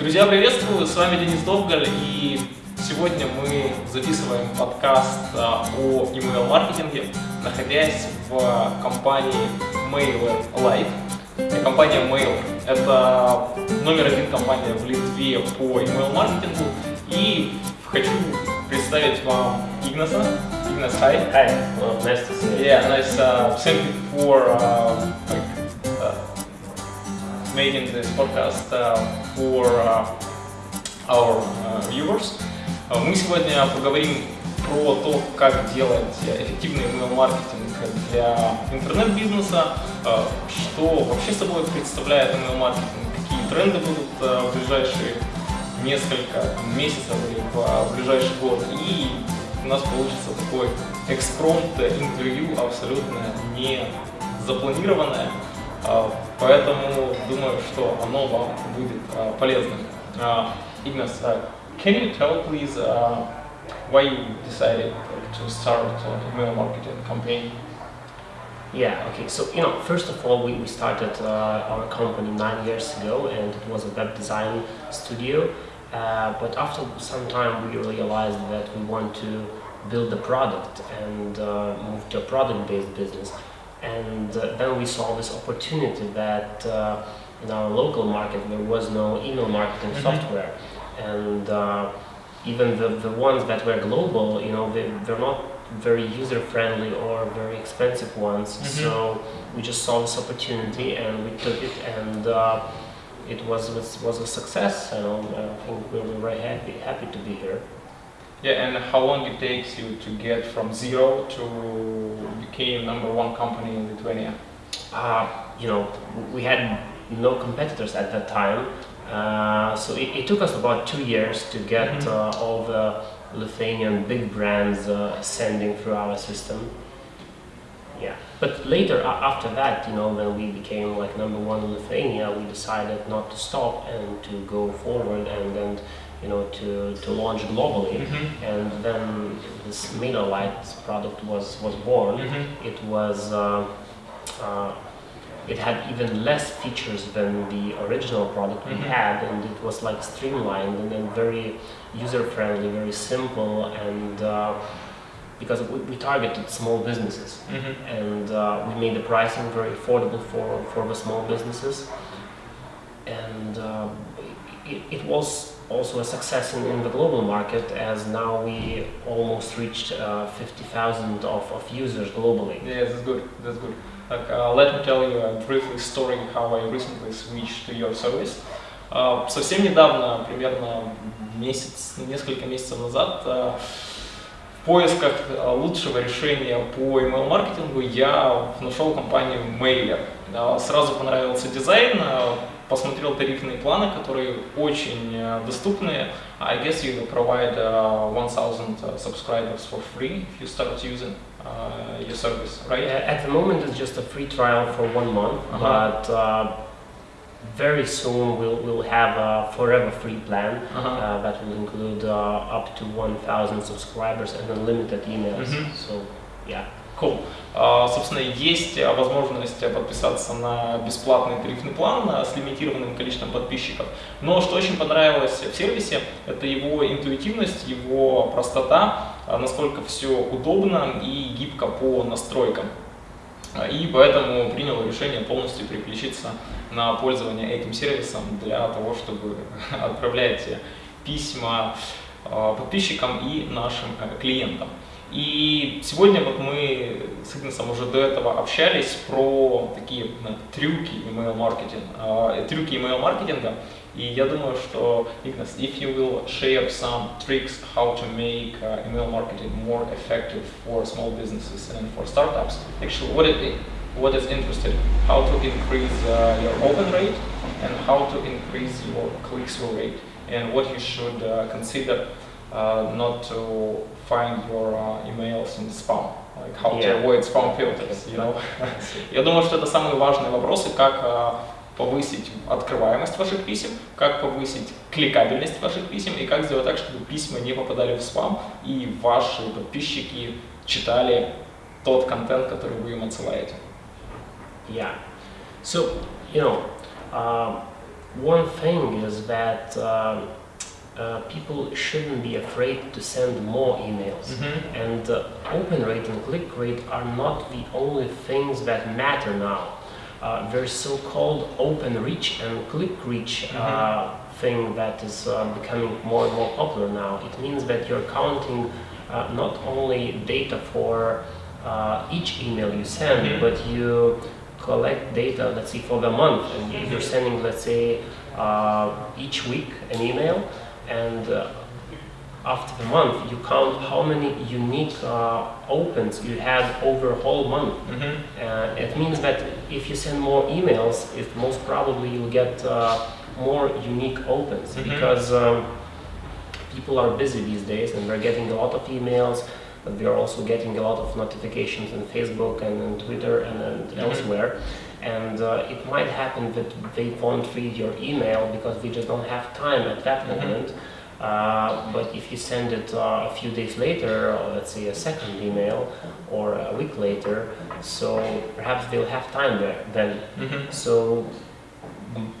Друзья, приветствую! С вами Денис Довгаль, и сегодня мы записываем подкаст а, о email-маркетинге, находясь в компании Mailer Live. Компания Mail – это номер один компания в Литве по email-маркетингу, и хочу представить вам Игнаса. Ignas, hi. Hi, well, nice to see you. Yeah, nice. Uh, thank you for uh, making this podcast uh, for uh, our uh, viewers. Мы сегодня поговорим про то, как делать эффективный email-маркетинг для интернет-бизнеса, uh, что вообще собой представляет email-маркетинг, какие тренды будут uh, в ближайшие несколько месяцев или в ближайший год. И у нас получится такой экспромт интервью абсолютно не запланированное, поэтому думаю, что оно вам будет а, полезным. А, Ignas, uh, can you tell please uh, why you decided to start an email marketing campaign? Yeah, okay, so you know, first of all, we, we started uh, our company nine years ago and it was a web design studio. Uh, but after some time, we realized that we want to build a product and uh, move to a product-based business. And uh, then we saw this opportunity that uh, in our local market there was no email marketing Mhm. software, and uh, even the, the ones that were global, you know, they, they're not very user-friendly or very expensive ones. Mhm. So we just saw this opportunity and we took it and. Uh, it was, was was a success, and um, I think we were very happy happy to be here. Yeah, and how long it takes you to get from zero to became number one company in Lithuania? Uh, you know, we had no competitors at that time, uh, so it, it took us about two years to get Mhm. uh, all the Lithuanian big brands uh, sending through our system. Yeah, but later after that, you know, when we became like number one in Lithuania, we decided not to stop and to go forward and then, you know, to, to launch globally. And then this MailerLite product was was born. Mhm. It was uh, uh, it had even less features than the original product we Mhm. had, and it was like streamlined and then very user friendly, very simple, and uh, because we, we targeted small businesses Mhm. and uh, we made the pricing very affordable for, for the small businesses. And uh, it, it was also a success in, in the global market as now we almost reached uh, 50,000 of, of users globally. Yeah, that's good. That's good. Like, uh, let me tell you a brief story how I recently switched to your service. Uh, совсем недавно, примерно месяц, несколько месяцев назад, uh, в поисках uh, лучшего решения по email-маркетингу я нашел компанию Mailer. Uh, сразу понравился дизайн, uh, посмотрел тарифные планы, которые очень uh, доступные. I guess you provide uh, 1000 subscribers for free if you start using uh, your service, Uh, right? At the moment, it's just a free trial for one month, Uh-huh. but uh, very soon we'll, we'll have a forever free plan Uh-huh. uh, that will include uh, up to 1,000 subscribers and unlimited emails. Mhm. So, yeah. Cool. А, собственно, есть возможность подписаться на бесплатный тарифный план а, с лимитированным количеством подписчиков. Но что очень понравилось в сервисе, это его интуитивность, его простота, а, насколько все удобно и гибко по настройкам. И поэтому принял решение полностью переключиться на пользование этим сервисом для того, чтобы отправлять письма подписчикам и нашим э, клиентам. И сегодня вот мы с Игнасом уже до этого общались про такие э, трюки email-маркетинга, э, трюки email-маркетинга. И я думаю, что, Игнас, if you will share some tricks how to make uh, email marketing more effective for small businesses and for startups, actually what it what is interested, how to increase uh, your open rate and how to increase your click-through rate and what you should uh, consider uh, not to find your uh, emails in spam, like how to Yeah. avoid spam filters, you know. Я думаю, что это самые важные вопросы, как э, повысить открываемость ваших писем, как повысить кликабельность ваших писем и как сделать так, чтобы письма не попадали в спам и ваши подписчики читали тот контент, который вы им отсылаете. Yeah. So, you know, um, one thing is that um, uh, people shouldn't be afraid to send more emails. Mm-hmm. And uh, open rate and click rate are not the only things that matter now. Uh, there's so-called open reach and click reach uh, thing that is uh, becoming more and more popular now. It means that you're counting uh, not only data for uh, each email you send, Mhm. but you collect data, let's say, for the month, and you- you're sending, let's say, uh, each week an email, and uh, after the month, you count how many unique uh, opens you had over a whole month. Mm-hmm. Uh, it means that if you send more emails, it most probably you'll get uh, more unique opens Mhm. because um, people are busy these days and they're getting a lot of emails, but they're also getting a lot of notifications on Facebook and on Twitter and, and Mhm. elsewhere. And uh, it might happen that they won't read your email because they just don't have time at that Mhm. moment. Uh, but if you send it uh, a few days later, or let's say a second email, or a week later, so perhaps they'll have time there then. Mm-hmm. So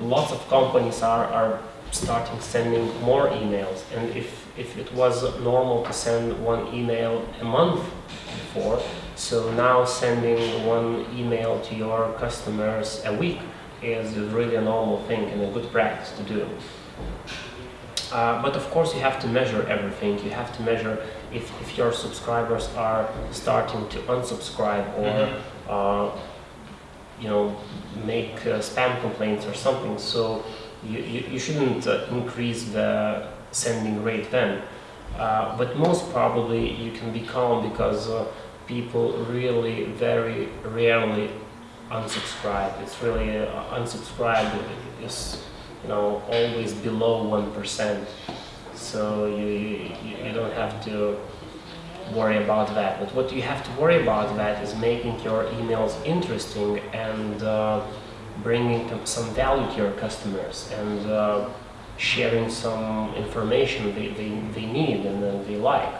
lots of companies are, are starting sending more emails, and if, if it was normal to send one email a month before, so now sending one email to your customers a week is really a normal thing and a good practice to do. Uh, but of course, you have to measure everything. You have to measure if, if your subscribers are starting to unsubscribe or, Mhm. uh, you know, make uh, spam complaints or something. So you, you, you shouldn't uh, increase the sending rate then. Uh, but most probably you can be calm because uh, people really very rarely unsubscribe. It's really uh, unsubscribe is you know always below one percent. So you, you you don't have to worry about that. But what you have to worry about that is making your emails interesting and uh, bringing some value to your customers and uh, sharing some information they, they, they need and they like.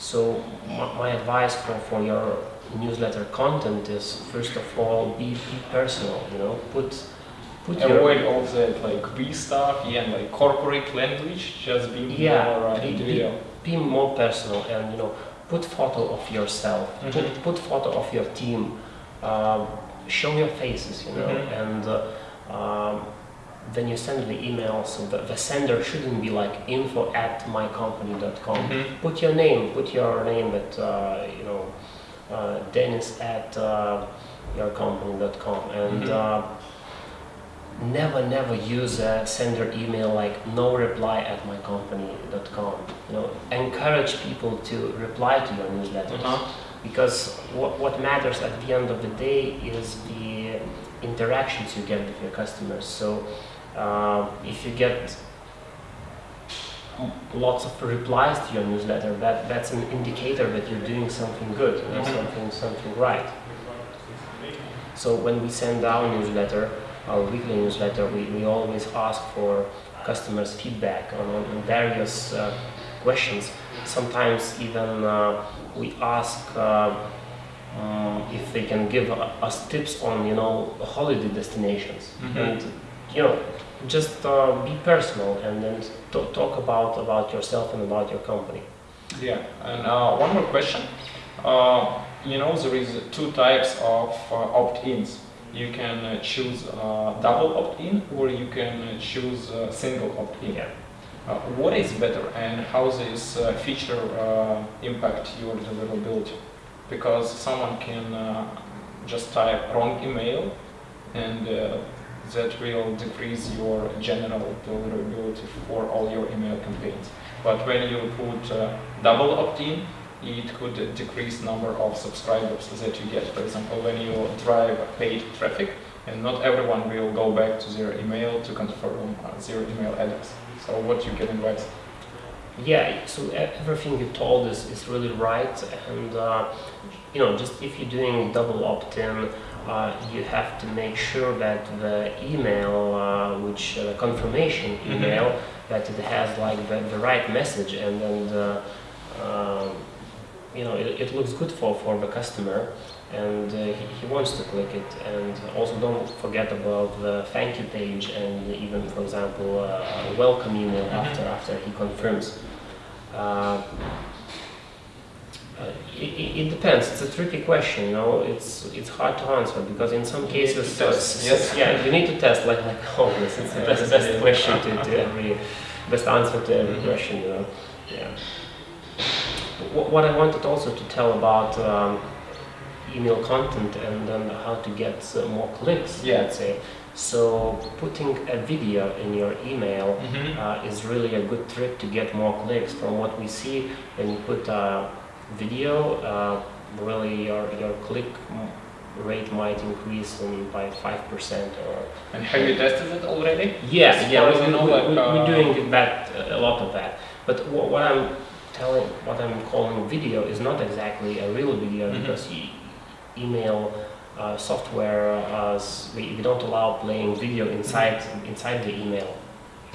So my, my advice for, for your newsletter content is first of all be, be personal. You know, put put your Avoid all that like B stuff, yeah, and like corporate language. Just be Yeah, more uh, be- be- be more personal and you know put photo of yourself Mhm. put, put photo of your team um, show your faces you know Mhm. and uh, um, then you send the email so the, the sender shouldn't be like info at mycompany.com Mhm. put your name put your name at uh, you know uh, dennis at uh, yourcompany.com and Mhm. uh, never never use a sender email like no reply at mycompany.com you know encourage people to reply to your newsletters Uh-huh. because what, what matters at the end of the day is the interactions you get with your customers so uh, if you get lots of replies to your newsletter that that's an indicator that you're doing something good you know, something something right. So when we send our newsletter our weekly newsletter we, we always ask for customers feedback on, on various uh, questions. Sometimes even uh, we ask uh, um, if they can give us tips on you know holiday destinations. Mhm. and you know just uh, be personal and then t- talk about about yourself and about your company Yeah, and uh, one more question. Uh, you know, there is two types of uh, opt-ins. You can uh, choose uh, double opt-in or you can choose uh, single opt-in. yeah Uh, what is better and how this uh, feature uh, impact your deliverability? Because someone can uh, just type wrong email and uh, that will decrease your general deliverability for all your email campaigns. But when you put uh, double opt-in, it could decrease number of subscribers that you get. For example, when you drive paid traffic, and not everyone will go back to their email to confirm uh, their email address. So what you can advise? Yeah, so everything you told is, is really right, and uh, you know, just if you're doing double opt-in, uh, you have to make sure that the email, uh, which uh, confirmation Mhm. email, that it has like the, the right message, and then uh, um, you know it, it looks good for for the customer, and uh, he, he wants to click it. And also don't forget about the thank you page and even, for example, uh, a welcome email after after he confirms. Uh, uh, it, depends. It's a tricky question. You know, it's it's hard to answer because in some You cases, test, uh, yes. yeah, you need to test like like always. It's the best, best question to, to every best answer to every Mhm. question. You know, yeah. Wh- What I wanted also to tell about um, email content and then how to get uh, more clicks. Yeah. Let's say. So putting a video in your email Mhm. uh, is really a good trick to get more clicks. From what we see, when you put a video, uh, really your, your click rate might increase in by 5% or... And have you tested it already? Yeah, yeah, we, you know, we, like, we, we're uh, doing that, a lot of that. But what, what I'm telling, what I'm calling video is not exactly a real video Mhm. because e- email uh, software, uh, we, we don't allow playing video inside, inside the email.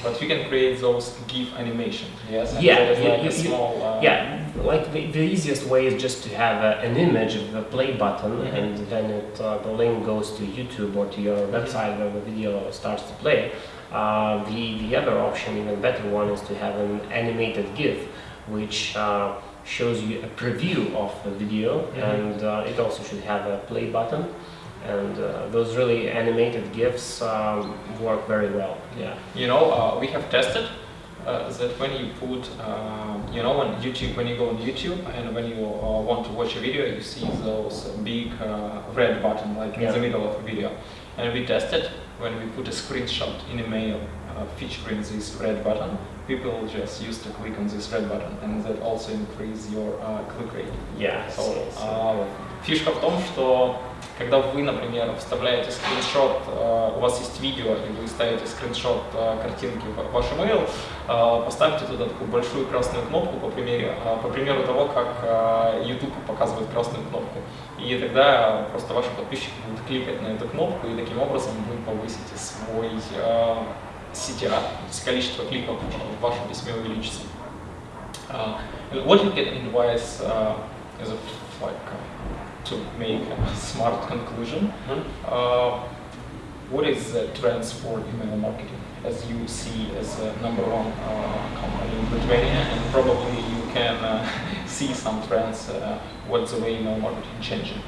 But you can create those GIF animation. Yes. and Yeah, that is you- like you- small. Uh, Yeah, like the, the easiest way is just to have a, an image of the play button, Mhm. and then it, uh, the link goes to YouTube or to your website where the video starts to play. Uh, the, the other option, even better one, is to have an animated GIF, which uh, shows you a preview of the video, Mhm. and uh, it also should have a play button And uh, those really animated GIFs um, work very well. Yeah. You know, uh, we have tested uh, that when you put, uh, you know, on YouTube, when you go on YouTube and when you uh, want to watch a video, you see those big uh, red button like Yeah. in the middle of a video. And we tested when we put a screenshot in a mail uh, featuring this red button, people just used to click on this red button, and that also increase your uh, click rate. Yeah. So, so- so- а, фишка в том, что когда вы, например, вставляете скриншот, э, у вас есть видео, и вы ставите скриншот э, картинки в ваш email, э, поставьте туда такую большую красную кнопку, по, примеру, по примеру того, как YouTube показывает красную кнопку. И тогда просто ваши подписчики будут кликать на эту кнопку, и таким образом вы повысите свой CTR, то есть количество кликов в вашем письме увеличится. Uh, you can advise uh, is it like uh, to make a smart conclusion. Mhm. Uh, what is the trends for email marketing as you see as a number one uh, company in Lithuania and probably you can uh, see some trends uh, what's the way email marketing changing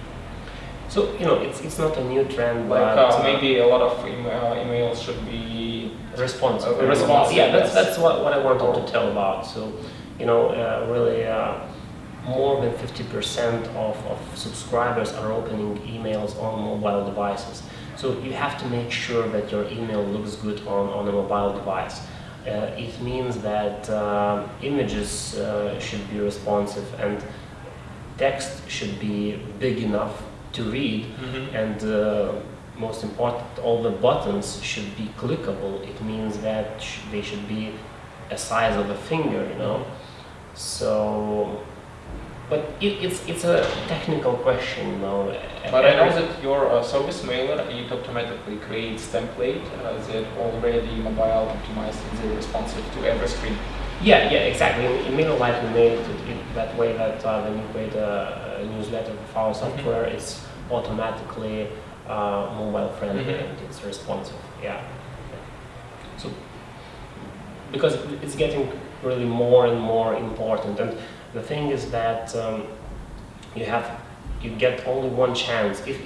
So you know, it's it's not a new trend, like but uh, maybe a lot of email, emails should be responsive. Uh, responsive, Yeah, that's that's what, what I wanted to tell about. So, you know, uh, really, uh, more than fifty percent of, of subscribers are opening emails on mobile devices. So you have to make sure that your email looks good on, on a mobile device. Uh, it means that uh, images uh, should be responsive and text should be big enough to read and uh, most important, all the buttons should be clickable. It means that sh- they should be a size of a finger, you know. So, but it, it's it's a technical question, you know. But I know that your uh, service mailer, it automatically creates template uh, that already mobile optimized and responsive to every screen. Yeah, yeah, exactly. In, in MailerLite, we made it that way that uh, when you create a, a newsletter with our software, it's automatically uh, mobile friendly Mhm. and it's responsive. Yeah. So because it's getting really more and more important, and the thing is that um, you have you get only one chance. If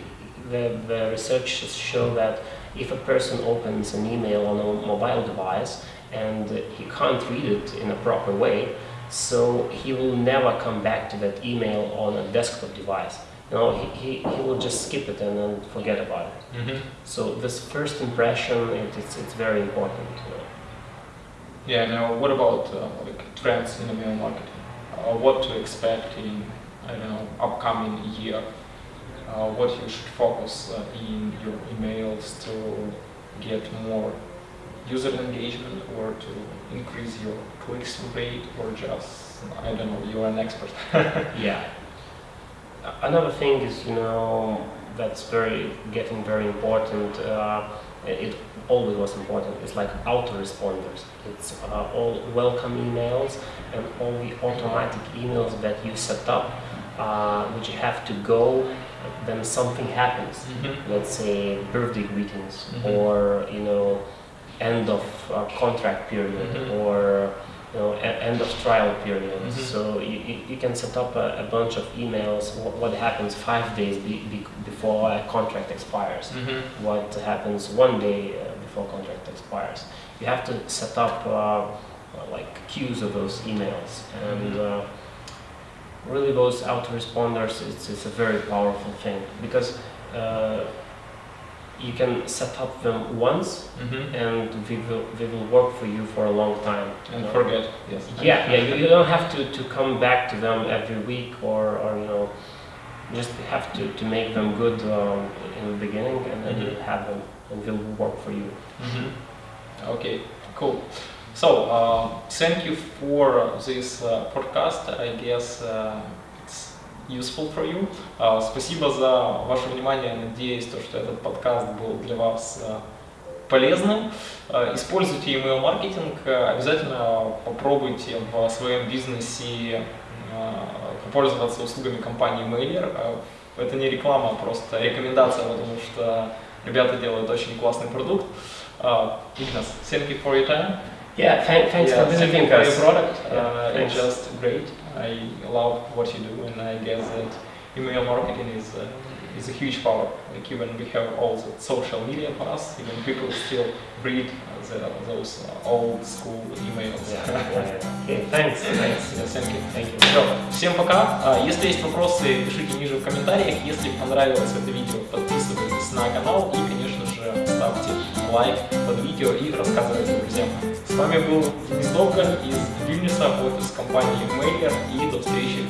the the researchers show that if a person opens an email on a mobile device and he can't read it in a proper way, so he will never come back to that email on a desktop device. You know, he, he, he will just skip it and then forget about it. So this first impression, it, it's, it's very important. You know. Yeah, now what about uh, like trends in email marketing? Uh, what to expect in, I don't know, upcoming year? Uh, what you should focus uh, in your emails to get more user engagement or to increase your clicks rate or just, I don't know, you're an expert. Yeah. Another thing is, you know, that's very getting very important. It always was important. It's like autoresponders. It's uh, all welcome emails and all the automatic emails that you set up, uh, which you have to go when something happens. Mhm. Let's say birthday greetings Mhm. or you know end of uh, contract period Mhm. or you know end of trial period. Mhm. So you, you, you can set up a, a bunch of emails. What, what happens five days be, be, before a contract expires? Mhm. What happens one day uh, before contract expires? You have to set up uh, like queues of those emails and. Mhm. Uh, really those autoresponders it's, it's a very powerful thing because uh, you can set up them once mm -hmm. and we will we will work for you for a long time and know? forget yes yeah yeah you, you don't have to to come back to them every week or or you know just have to to make them good um, in the beginning and then mm -hmm. you have them and they will work for you mm -hmm. okay cool so uh, thank you for this uh, podcast i guess uh, useful for you. Uh, спасибо за ваше внимание. Надеюсь, то, что этот подкаст был для вас uh, полезным. Uh, Используйте email маркетинг. Обязательно попробуйте в своем бизнесе попользоваться услугами компании Mailer. Это не реклама, а просто рекомендация, потому что ребята делают очень классный продукт. Ignas, thank you for your time. yeah thank, thanks Yeah, for visiting for us your product. Yeah, uh, it's just great. I love what you do, and I guess that email marketing is uh, is a huge power. Like even we have all the social media for us, even people still read the, those uh, old school emails. okay thanks thanks Yeah, thank you. thank you Все, всем пока. А, Если есть вопросы, пишите ниже в комментариях. Если понравилось это видео, подписывайтесь на канал и, конечно же, ставьте лайк под видео и рассказывайте друзьям. Вами был Довгань из Вильнюса, офис компании Mailer и до встречи